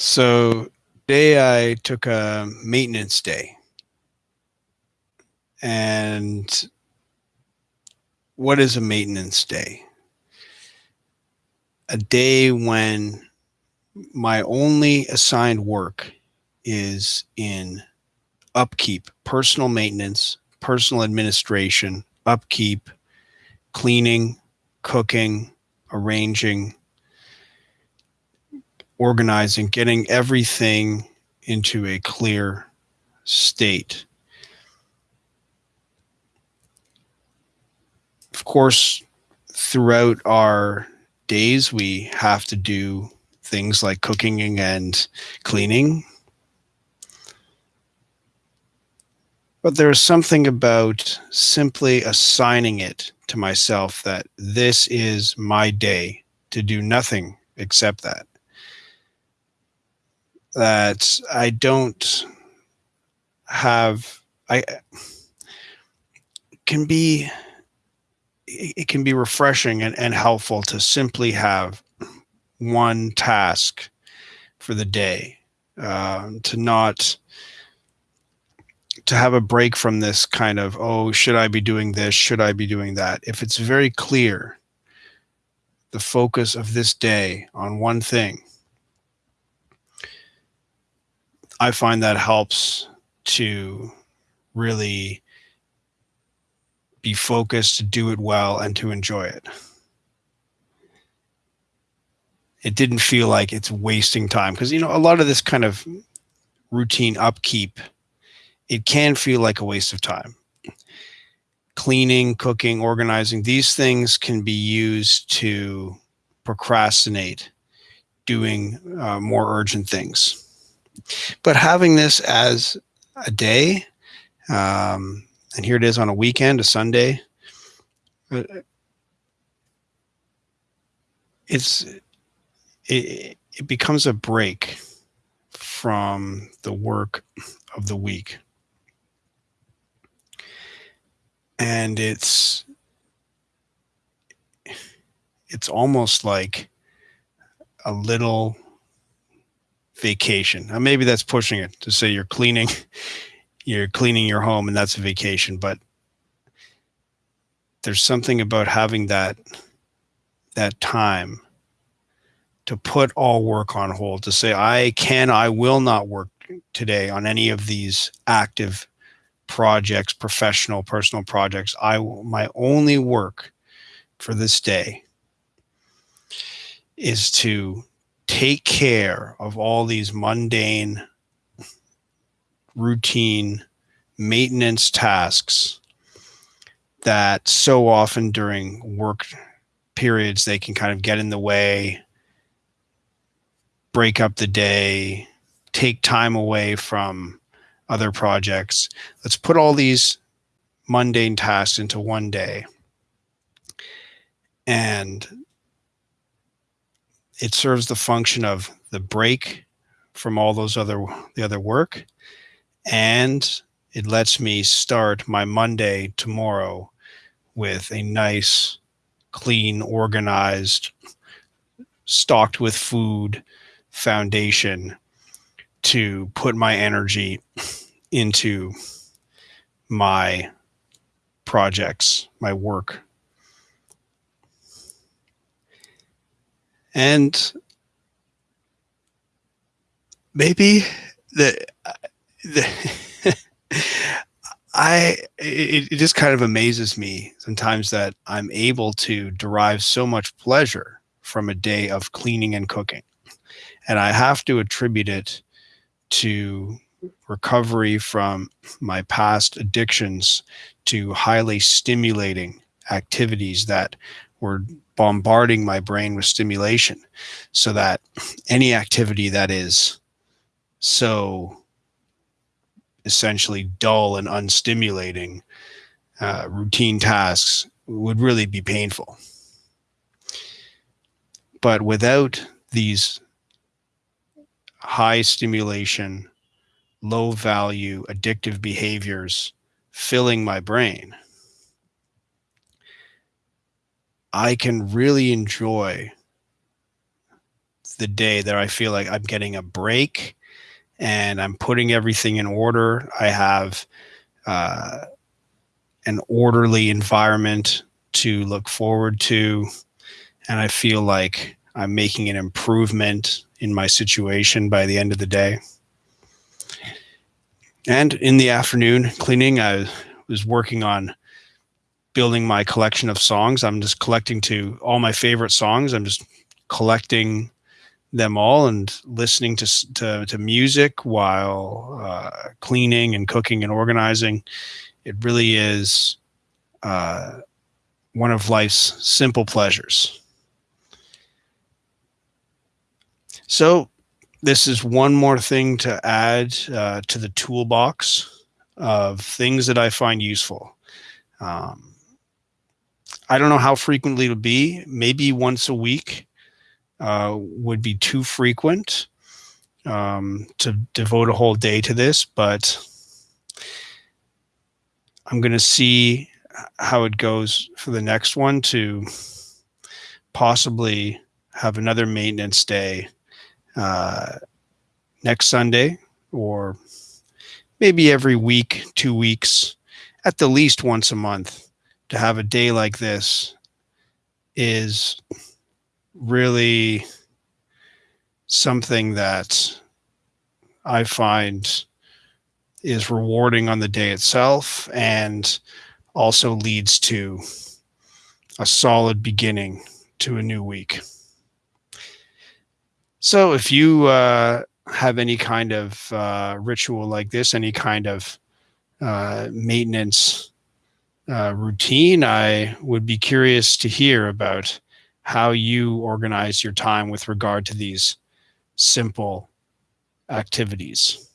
So day I took a maintenance day. And what is a maintenance day? A day when my only assigned work is in upkeep, personal maintenance, personal administration, upkeep, cleaning, cooking, arranging, organizing, getting everything into a clear state. Of course, throughout our days, we have to do things like cooking and cleaning. But there's something about simply assigning it to myself that this is my day to do nothing except that that I don't have I can be it can be refreshing and, and helpful to simply have one task for the day um, to not to have a break from this kind of oh should i be doing this? Should i be doing that? If it's very clear the focus of this day on one thing I find that helps to really be focused, to do it well, and to enjoy it. It didn't feel like it's wasting time because, you know, a lot of this kind of routine upkeep, it can feel like a waste of time. Cleaning, cooking, organizing, these things can be used to procrastinate doing uh, more urgent things but having this as a day, um, and here it is on a weekend, a Sunday, uh, it's it, it becomes a break from the work of the week. And it's it's almost like a little vacation. Now, maybe that's pushing it to say you're cleaning, you're cleaning your home and that's a vacation, but there's something about having that that time to put all work on hold to say I can I will not work today on any of these active projects professional personal projects I my only work for this day is to take care of all these mundane, routine maintenance tasks that so often during work periods they can kind of get in the way, break up the day, take time away from other projects. Let's put all these mundane tasks into one day. And it serves the function of the break from all those other the other work. And it lets me start my Monday tomorrow with a nice clean organized stocked with food foundation to put my energy into my projects, my work and maybe the the I it, it just kind of amazes me sometimes that I'm able to derive so much pleasure from a day of cleaning and cooking. And I have to attribute it to recovery from my past addictions to highly stimulating activities that were bombarding my brain with stimulation so that any activity that is so essentially dull and unstimulating uh, routine tasks would really be painful. But without these high stimulation, low value, addictive behaviors filling my brain, I can really enjoy the day that I feel like I'm getting a break and I'm putting everything in order. I have uh, an orderly environment to look forward to. And I feel like I'm making an improvement in my situation by the end of the day. And in the afternoon cleaning, I was working on building my collection of songs. I'm just collecting to all my favorite songs. I'm just collecting them all and listening to to, to music while uh, cleaning and cooking and organizing. It really is uh, one of life's simple pleasures. So, this is one more thing to add uh, to the toolbox of things that I find useful. Um, I don't know how frequently it'll be, maybe once a week uh, would be too frequent um, to devote a whole day to this, but I'm going to see how it goes for the next one to possibly have another maintenance day uh, next Sunday or maybe every week, two weeks, at the least once a month to have a day like this is really something that I find is rewarding on the day itself and also leads to a solid beginning to a new week. So if you uh, have any kind of uh, ritual like this, any kind of uh, maintenance uh, routine, I would be curious to hear about how you organize your time with regard to these simple activities.